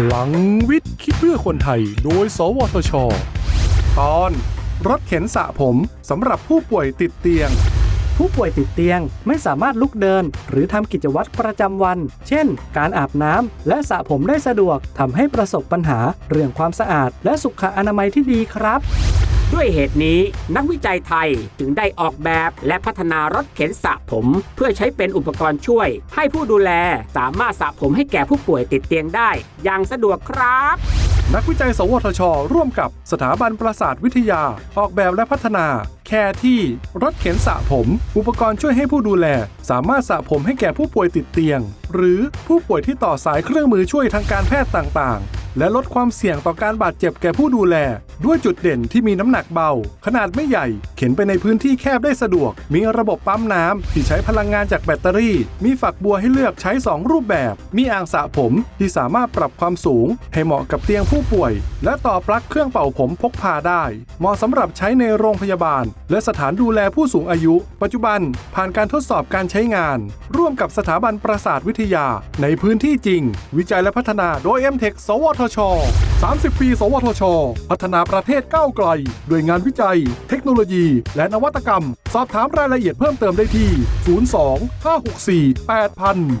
พลังวิทย์คิดเพื่อคนไทย โดย สวทช ตอนรถเข็นสระผมสำหรับผู้ป่วยติดเตียง ผู้ป่วยติดเตียงไม่สามารถลุกเดิน หรือทำกิจวัตรประจำวัน เช่น การอาบน้ำและสระผมได้สะดวกทำให้ประสบปัญหาเรื่องความสะอาด และสุขอนามัยที่ดีครับ ด้วยเหตุนี้นักวิจัยไทยจึงได้ออกแบบและพัฒนารถเข็นสระผม เพื่อใช้เป็นอุปกรณ์ช่วย ให้ผู้ดูแลสามารถสระผมให้แก่ผู้ป่วยติดเตียงได้ อย่างสะดวกครับนักวิจัย สวทช ร่วมกับสถาบันประสาทวิทยา ออกแบบและพัฒนา แค่ที่รถเข็นสระผม อุปกรณ์ช่วยให้ผู้ดูแล สามารถสระผมให้แก่ผู้ป่วยติดเตียง หรือผู้ป่วยที่ต่อสายเครื่องมือช่วยทางการแพทย์ต่างๆ และลดความเสี่ยงต่อการบาดเจ็บแก่ผู้ดูแล ด้วยจุดเด่นที่มีน้ำหนักเบา ขนาดไม่ใหญ่ เข็นไปในพื้นที่แคบได้สะดวก มีระบบปั๊มน้ำที่ใช้พลังงานจากแบตเตอรี่ มีฝักบัวให้เลือกใช้ 2 รูปแบบ มีอ่างสระผมที่สามารถปรับความสูง ให้เหมาะกับเตียงผู้ป่วย และต่อปลั๊กเครื่องเป่าผมพกพาได้ เหมาะสำหรับใช้ในโรงพยาบาล และสถานดูแลผู้สูงอายุ ปัจจุบัน ผ่านการทดสอบการใช้งาน ร่วมกับสถาบันประสาทวิทยา ในพื้นที่จริง วิจัยและพัฒนาโดย m t e c h สวทช 30 ปี สวทช พัฒนาประเทศก้าวไกล ด้วยงานวิจัย เทคโนโลยี และนวัตกรรม สอบถามรายละเอียดเพิ่มเติมได้ที่ 02 564 8000